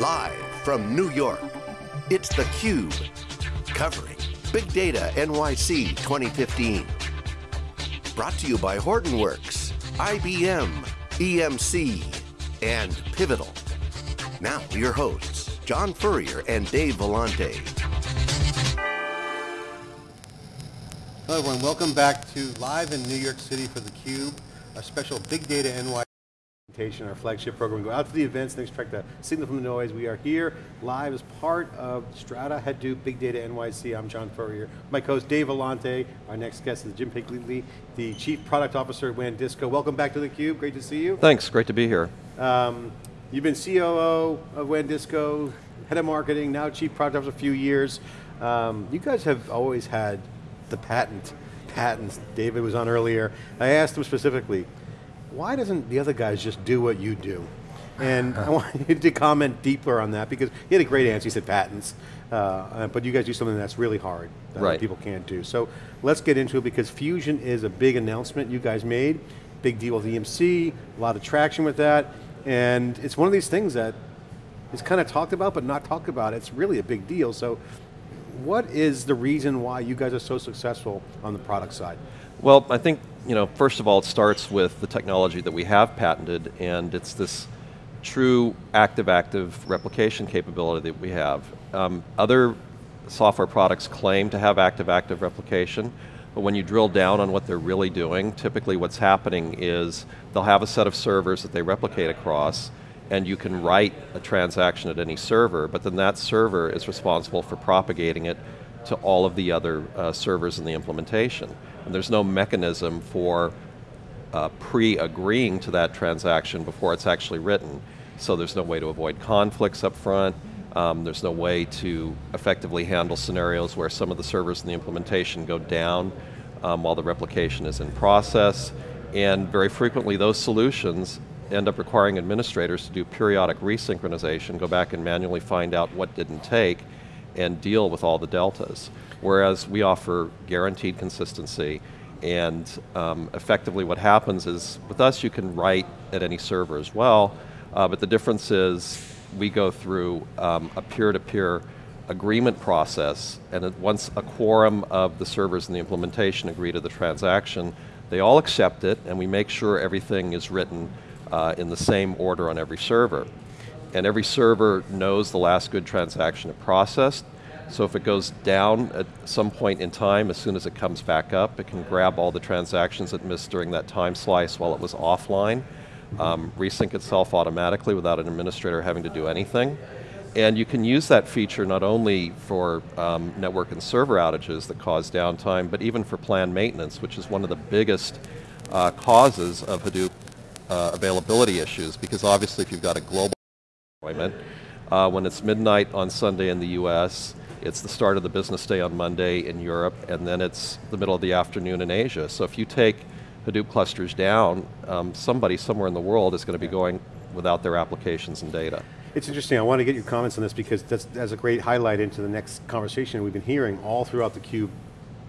Live from New York, it's theCUBE, covering Big Data NYC 2015. Brought to you by Hortonworks, IBM, EMC, and Pivotal. Now, your hosts, John Furrier and Dave Vellante. Hello everyone, welcome back to live in New York City for theCUBE, our special Big Data NYC our flagship program. We go out to the events and extract the signal from the noise. We are here live as part of Strata Hadoop Big Data NYC. I'm John Furrier. My co-host Dave Vellante. Our next guest is Jim Campigli, the Chief Product Officer at WANdisco. Welcome back to theCUBE, great to see you. Thanks, great to be here. Um, you've been COO of WANdisco, head of marketing, now Chief Product Officer a few years. Um, you guys have always had the patent, patents, David was on earlier. I asked him specifically, why doesn't the other guys just do what you do? And I want you to comment deeper on that because he had a great answer, he said patents, uh, but you guys do something that's really hard that right. people can't do. So let's get into it because Fusion is a big announcement you guys made, big deal with EMC, a lot of traction with that, and it's one of these things that is kind of talked about but not talked about. It's really a big deal, so what is the reason why you guys are so successful on the product side? Well, I think, you know, first of all, it starts with the technology that we have patented, and it's this true active-active replication capability that we have. Um, other software products claim to have active-active replication, but when you drill down on what they're really doing, typically what's happening is they'll have a set of servers that they replicate across, and you can write a transaction at any server, but then that server is responsible for propagating it to all of the other uh, servers in the implementation. And there's no mechanism for uh, pre-agreeing to that transaction before it's actually written. So there's no way to avoid conflicts up front. Um, there's no way to effectively handle scenarios where some of the servers in the implementation go down um, while the replication is in process. And very frequently those solutions end up requiring administrators to do periodic resynchronization, go back and manually find out what didn't take, and deal with all the deltas. Whereas we offer guaranteed consistency, and um, effectively what happens is, with us you can write at any server as well, uh, but the difference is we go through um, a peer-to-peer -peer agreement process, and once a quorum of the servers in the implementation agree to the transaction, they all accept it, and we make sure everything is written uh, in the same order on every server. And every server knows the last good transaction it processed, so if it goes down at some point in time, as soon as it comes back up, it can grab all the transactions it missed during that time slice while it was offline, um, resync itself automatically without an administrator having to do anything. And you can use that feature not only for um, network and server outages that cause downtime, but even for planned maintenance, which is one of the biggest uh, causes of Hadoop uh, availability issues, because obviously if you've got a global uh, when it's midnight on Sunday in the US, it's the start of the business day on Monday in Europe, and then it's the middle of the afternoon in Asia. So if you take Hadoop clusters down, um, somebody somewhere in the world is going to be going without their applications and data. It's interesting, I want to get your comments on this because that's, that's a great highlight into the next conversation we've been hearing all throughout the cube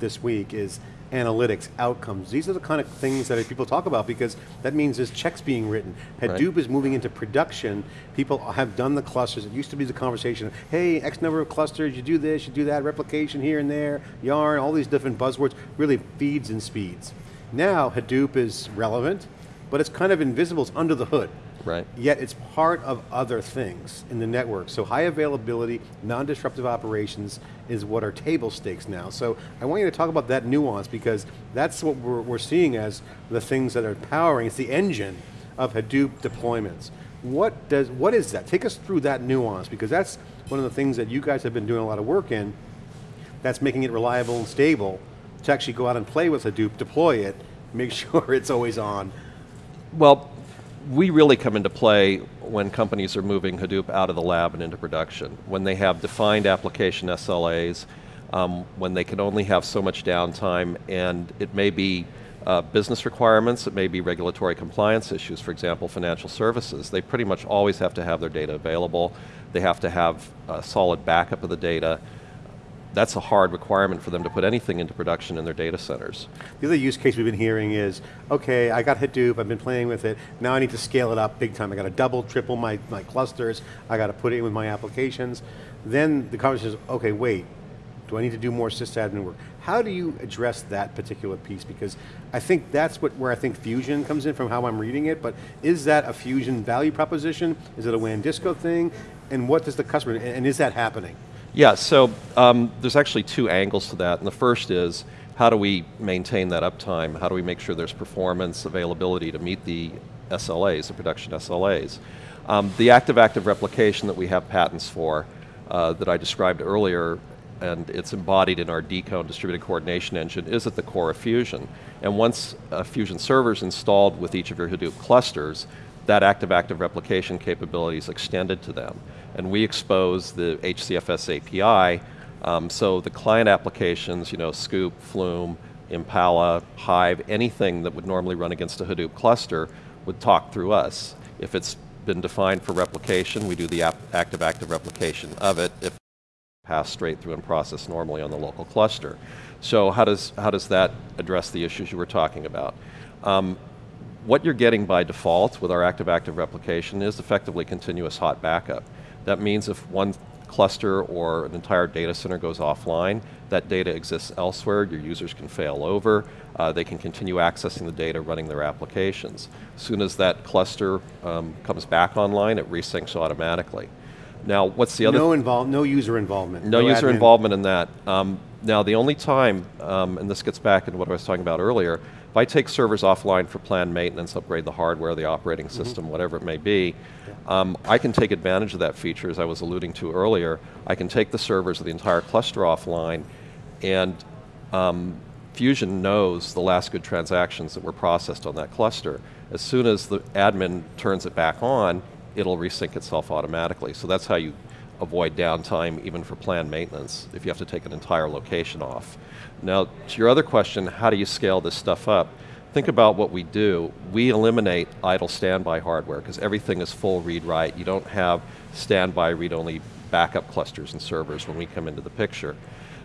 this week is analytics, outcomes. These are the kind of things that people talk about because that means there's checks being written. Hadoop right. is moving into production. People have done the clusters. It used to be the conversation of, hey, X number of clusters, you do this, you do that, replication here and there, yarn, all these different buzzwords, really feeds and speeds. Now Hadoop is relevant, but it's kind of invisible, it's under the hood. Right. Yet it's part of other things in the network. So high availability, non-disruptive operations is what are table stakes now. So I want you to talk about that nuance because that's what we're, we're seeing as the things that are powering, it's the engine of Hadoop deployments. What does, what is that? Take us through that nuance because that's one of the things that you guys have been doing a lot of work in that's making it reliable and stable to actually go out and play with Hadoop, deploy it, make sure it's always on. Well, we really come into play when companies are moving Hadoop out of the lab and into production. When they have defined application SLAs, um, when they can only have so much downtime, and it may be uh, business requirements, it may be regulatory compliance issues, for example, financial services. They pretty much always have to have their data available. They have to have a solid backup of the data. That's a hard requirement for them to put anything into production in their data centers. The other use case we've been hearing is, okay, I got Hadoop, I've been playing with it, now I need to scale it up big time. I got to double, triple my, my clusters, I got to put it in with my applications. Then the conversation is, okay, wait, do I need to do more sysadmin work? How do you address that particular piece? Because I think that's what, where I think Fusion comes in from how I'm reading it, but is that a Fusion value proposition? Is it a WANdisco thing? And what does the customer, and is that happening? Yeah, so um, there's actually two angles to that, and the first is, how do we maintain that uptime? How do we make sure there's performance, availability to meet the SLAs, the production SLAs? Um, the active-active replication that we have patents for, uh, that I described earlier, and it's embodied in our Decode distributed coordination engine, is at the core of Fusion. And once a Fusion server is installed with each of your Hadoop clusters, that active-active replication capability is extended to them. And we expose the HCFS API, um, so the client applications, you know, Sqoop, Flume, Impala, Hive, anything that would normally run against a Hadoop cluster would talk through us. If it's been defined for replication, we do the active-active replication of it. If pass straight through and process normally on the local cluster. So how does, how does that address the issues you were talking about? Um, what you're getting by default with our active-active replication is effectively continuous hot backup. That means if one cluster or an entire data center goes offline, that data exists elsewhere, your users can fail over, uh, they can continue accessing the data running their applications. As soon as that cluster um, comes back online, it resyncs automatically. Now, what's the other? No, involve, no user involvement. No, no user admin. involvement in that. Um, now, the only time, um, and this gets back into what I was talking about earlier, if I take servers offline for planned maintenance, upgrade the hardware, the operating mm-hmm. system, mm -hmm. whatever it may be, um, I can take advantage of that feature, as I was alluding to earlier. I can take the servers of the entire cluster offline, and um, Fusion knows the last good transactions that were processed on that cluster. As soon as the admin turns it back on, it'll resync itself automatically. So that's how you avoid downtime even for planned maintenance if you have to take an entire location off. Now, to your other question, how do you scale this stuff up? Think about what we do. We eliminate idle standby hardware because everything is full read-write. You don't have standby read-only backup clusters and servers when we come into the picture.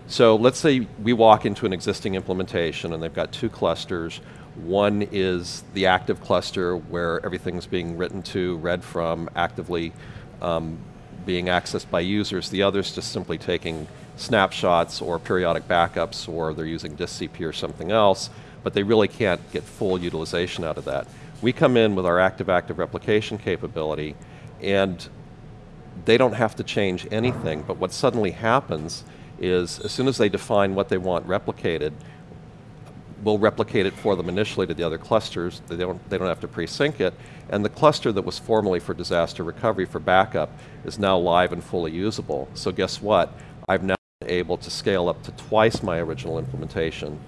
So let's say we walk into an existing implementation and they've got two clusters. One is the active cluster where everything's being written to, read from, actively um, being accessed by users. The other is just simply taking snapshots or periodic backups or they're using DistCP or something else, but they really can't get full utilization out of that. We come in with our active-active replication capability and they don't have to change anything, but what suddenly happens is as soon as they define what they want replicated, we'll replicate it for them initially to the other clusters. They don't, they don't have to pre-sync it. And the cluster that was formerly for disaster recovery for backup is now live and fully usable. So guess what? I've now been able to scale up to twice my original implementation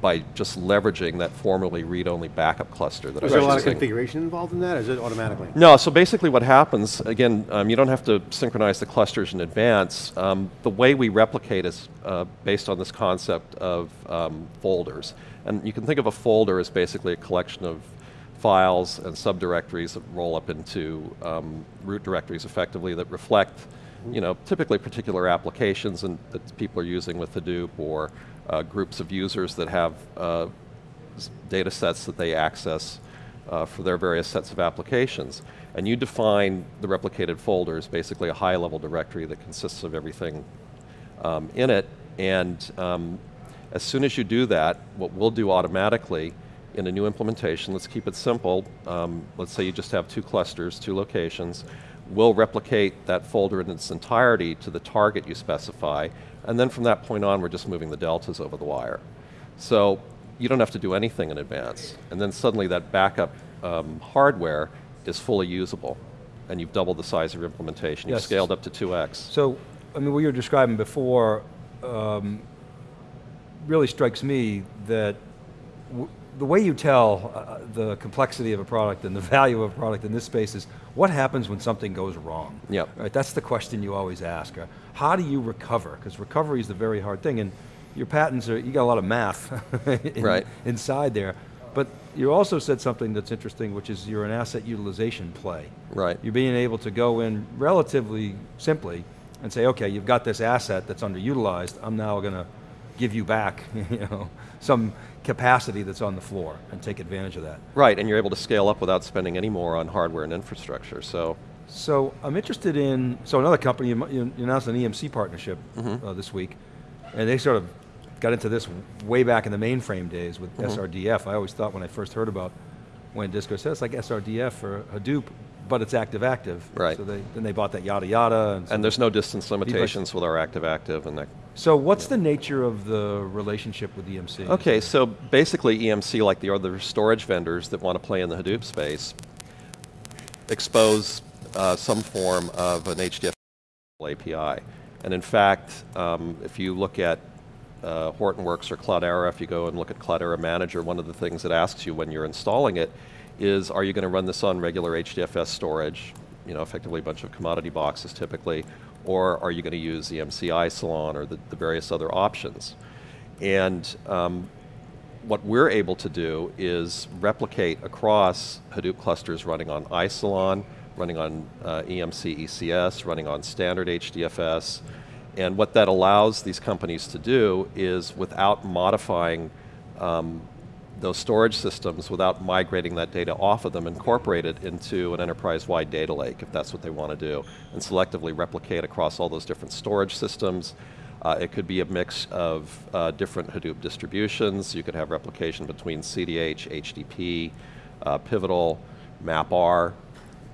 by just leveraging that formerly read-only backup cluster that Is there a lot of configuration involved in that, or is it automatically? No, so basically what happens, again, um, you don't have to synchronize the clusters in advance. Um, the way we replicate is uh, based on this concept of um, folders. And you can think of a folder as basically a collection of files and subdirectories that roll up into um, root directories effectively that reflect you know, typically particular applications and that people are using with Hadoop or uh, groups of users that have uh, data sets that they access uh, for their various sets of applications. And you define the replicated folder as basically a high level directory that consists of everything um, in it. And um, as soon as you do that, what we'll do automatically in a new implementation, let's keep it simple, um, let's say you just have two clusters, two locations, we'll replicate that folder in its entirety to the target you specify, and then from that point on, we're just moving the deltas over the wire. So you don't have to do anything in advance. And then suddenly that backup um, hardware is fully usable. And you've doubled the size of your implementation. You've scaled up to 2x. So, I mean, what you were describing before um, really strikes me that the way you tell uh, the complexity of a product and the value of a product in this space is what happens when something goes wrong? Yep. Right, that's the question you always ask. Uh, how do you recover? Because recovery is the very hard thing and your patents are, you got a lot of math in, right. inside there. But you also said something that's interesting, which is you're an asset utilization play. Right. You're being able to go in relatively simply and say, okay, you've got this asset that's underutilized, I'm now going to give you back you know, some capacity that's on the floor and take advantage of that. Right, and you're able to scale up without spending any more on hardware and infrastructure, so. So I'm interested in, so another company, you, announced an EMC partnership mm -hmm. uh, this week, and they sort of got into this way back in the mainframe days with mm -hmm. SRDF. I always thought when I first heard about WANdisco said it's like SRDF for Hadoop, but it's active-active. Right. So they, then they bought that yada yada. And, so and there's no distance limitations with our active-active and that. So what's the nature of the relationship with EMC? Okay, so basically EMC, like the other storage vendors that want to play in the Hadoop space, expose uh, some form of an HDFS API. And in fact, um, if you look at uh, Hortonworks or Cloudera, if you go and look at Cloudera Manager, one of the things it asks you when you're installing it is, are you going to run this on regular HDFS storage, you know, effectively a bunch of commodity boxes typically, or are you going to use EMC Isilon or the, the various other options? And um, what we're able to do is replicate across Hadoop clusters running on Isilon, running on uh, EMC ECS, running on standard HDFS, and what that allows these companies to do is without modifying um, those storage systems, without migrating that data off of them, incorporate it into an enterprise-wide data lake if that's what they want to do, and selectively replicate across all those different storage systems. Uh, it could be a mix of uh, different Hadoop distributions. You could have replication between CDH, HDP, uh, Pivotal, MapR,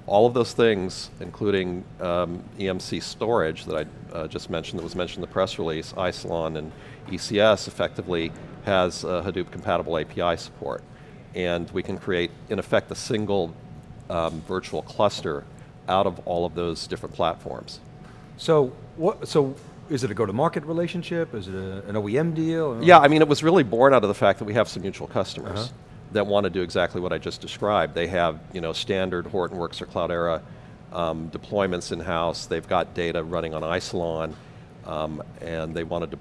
all of those things, including um, EMC storage that I uh, just mentioned, that was mentioned in the press release, Isilon and ECS effectively has uh, Hadoop compatible API support. And we can create, in effect, a single um, virtual cluster out of all of those different platforms. So, what, so is it a go-to-market relationship? Is it a, an OEM deal? Yeah, I mean, it was really born out of the fact that we have some mutual customers. Uh -huh that want to do exactly what I just described. They have you know, standard Hortonworks or Cloudera um, deployments in-house. They've got data running on Isilon, um, and they wanted to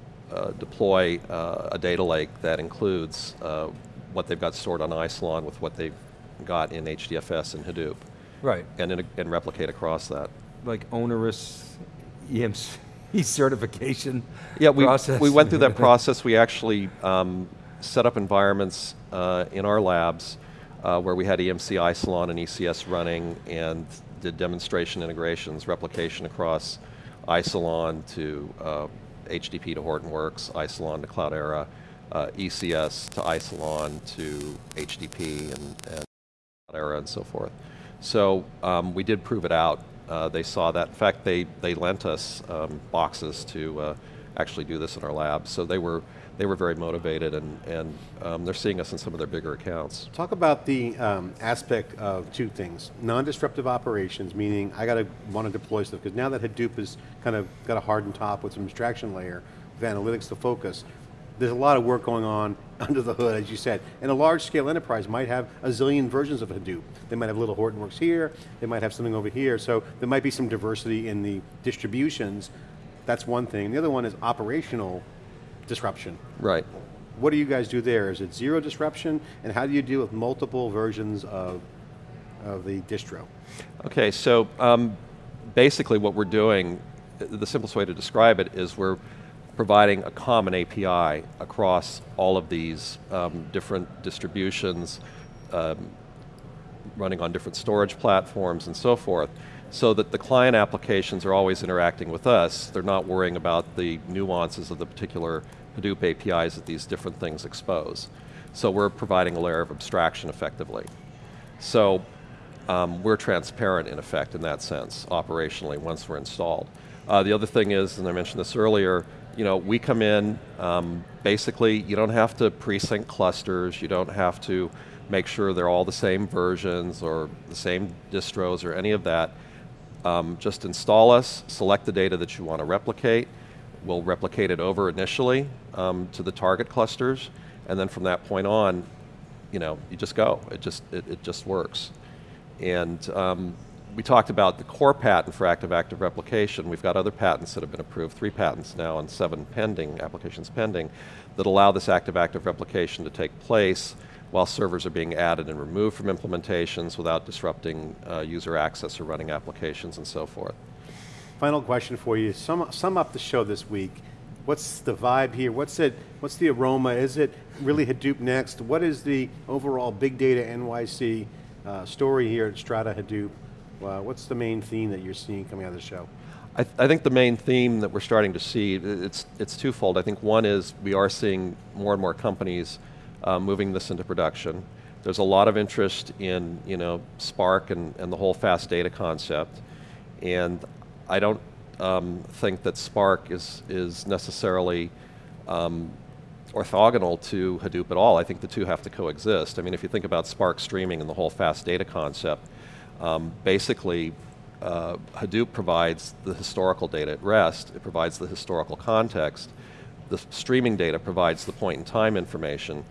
deploy uh, a data lake that includes uh, what they've got stored on Isilon with what they've got in HDFS and Hadoop. Right. And, in, and replicate across that. Like onerous EMC certification yeah, we, process? we went through that process. We actually um, set up environments uh, in our labs uh, where we had EMC Isilon and ECS running and did demonstration integrations, replication across Isilon to uh, HDP to Hortonworks, Isilon to Cloudera, uh, ECS to Isilon to HDP and, and Cloudera and so forth. So um, we did prove it out. Uh, they saw that. In fact, they, they lent us um, boxes to uh, actually do this in our lab. So they were they were very motivated and, and um, they're seeing us in some of their bigger accounts. Talk about the um, aspect of two things. Non-disruptive operations, meaning I got to want to deploy stuff, because now that Hadoop has kind of got a hardened top with some abstraction layer, with analytics to focus, there's a lot of work going on under the hood, as you said. And a large scale enterprise might have a zillion versions of Hadoop. They might have little Hortonworks here, they might have something over here, so there might be some diversity in the distributions. That's one thing. The other one is operational disruption. Right. What do you guys do there? Is it zero disruption? And how do you deal with multiple versions of, of the distro? Okay, so um, basically what we're doing, the simplest way to describe it is we're providing a common API across all of these um, different distributions, um, running on different storage platforms and so forth so that the client applications are always interacting with us. They're not worrying about the nuances of the particular Hadoop APIs that these different things expose. So we're providing a layer of abstraction effectively. So um, we're transparent in effect in that sense, operationally, once we're installed. Uh, the other thing is, and I mentioned this earlier, you know, we come in, um, basically you don't have to pre-sync clusters, you don't have to make sure they're all the same versions or the same distros or any of that. Um, just install us, select the data that you want to replicate, we'll replicate it over initially um, to the target clusters, and then from that point on, you know, you just go. It just it, it just works. And um, we talked about the core patent for active-active replication. We've got other patents that have been approved, three patents now and seven pending, applications pending, that allow this active-active replication to take place while servers are being added and removed from implementations without disrupting uh, user access or running applications and so forth. Final question for you, sum, sum up the show this week. What's the vibe here? What's it, what's the aroma? Is it really Hadoop next? What is the overall big data NYC uh, story here at Strata Hadoop? Uh, what's the main theme that you're seeing coming out of the show? I, th I, think the main theme that we're starting to see, it's, it's twofold. I think one is we are seeing more and more companies uh, moving this into production. There's a lot of interest in you know, Spark and, and the whole fast data concept. And I don't um, think that Spark is, is necessarily um, orthogonal to Hadoop at all. I think the two have to coexist. I mean, if you think about Spark streaming and the whole fast data concept, um, basically uh, Hadoop provides the historical data at rest, it provides the historical context, the streaming data provides the point in time information.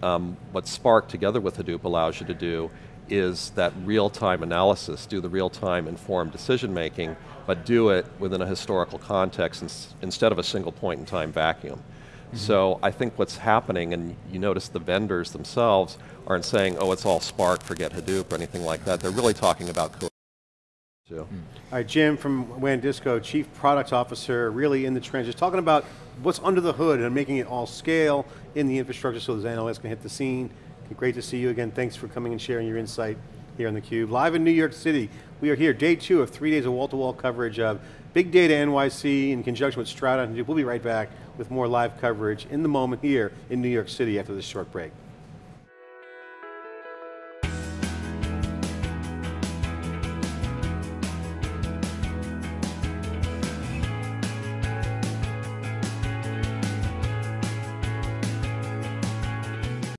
Um, what Spark together with Hadoop allows you to do is that real-time analysis, do the real-time informed decision making, but do it within a historical context ins instead of a single point in time vacuum. Mm -hmm. So I think what's happening, and you notice the vendors themselves aren't saying, oh, it's all Spark, forget Hadoop, or anything like that. They're really talking about so. Mm. All right, Jim from WANdisco, Chief Product Officer, really in the trenches, talking about what's under the hood and making it all scale in the infrastructure so those analysts can hit the scene. Great to see you again. Thanks for coming and sharing your insight here on theCUBE. Live in New York City, we are here, day two of three days of wall-to-wall -wall coverage of Big Data NYC in conjunction with Strata. We'll be right back with more live coverage in the moment here in New York City after this short break.